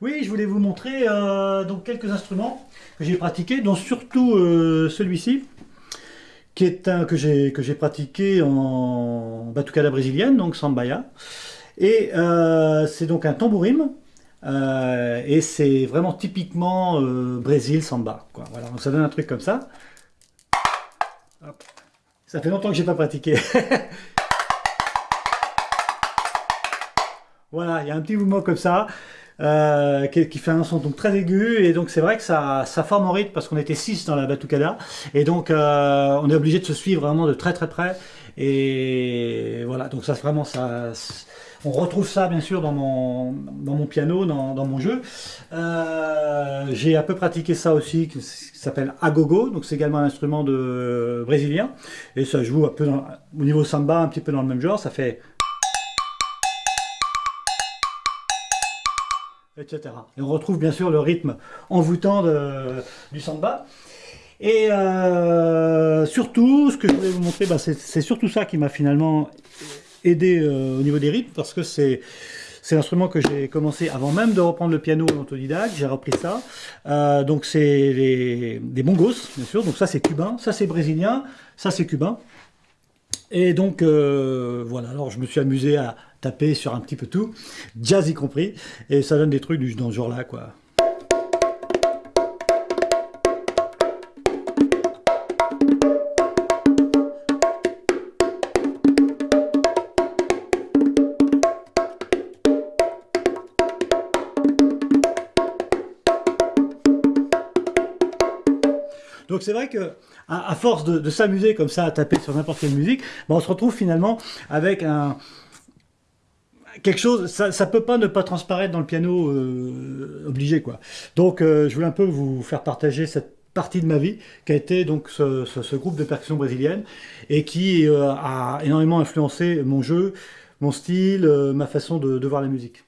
Oui, je voulais vous montrer euh, donc quelques instruments que j'ai pratiqués, dont surtout euh, celui-ci, qui est un que j'ai pratiqué en batucada brésilienne, donc sambaya. Et euh, c'est donc un tambourim, et c'est vraiment typiquement Brésil samba. Voilà, donc ça donne un truc comme ça. Ça fait longtemps que j'ai pas pratiqué. voilà, il y a un petit mouvement comme ça. Euh, qui, fait un son donc très aigu et donc c'est vrai que ça, ça forme en rythme parce qu'on était 6 dans la batucada et donc euh, on est obligé de se suivre vraiment de très très près et voilà donc ça vraiment ça on retrouve ça bien sûr dans mon, dans mon piano, dans, dans mon jeu. Euh, j'ai un peu pratiqué ça aussi, qui s'appelle agogo, donc c'est également un instrument de brésilien, et ça joue un peu au niveau samba, un petit peu dans le même genre, ça fait etc. Et on retrouve bien sûr le rythme envoûtant du samba. Et euh, surtout, ce que je voulais vous montrer, bah, c'est surtout ça qui m'a finalement aidé euh, au niveau des rythmes, parce que c'est c'est l'instrument que j'ai commencé avant même de reprendre le piano en autodidacte, j'ai repris ça. Euh, donc c'est des bongos, bien sûr, donc ça c'est cubain, ça c'est brésilien, ça c'est cubain. Et donc, voilà, alors je me suis amusé à taper sur un petit peu tout, jazz y compris, et ça donne des trucs dans ce genre-là, quoi. Donc c'est vrai que à, force de, s'amuser comme ça à taper sur n'importe quelle musique, ben, on se retrouve finalement avec un quelque chose, ça, peut pas ne pas transparaître dans le piano euh, obligé quoi. Donc euh, je voulais un peu vous faire partager cette partie de ma vie qui a été donc ce, groupe de percussion brésilienne et qui euh, a énormément influencé mon jeu, mon style, ma façon de voir la musique.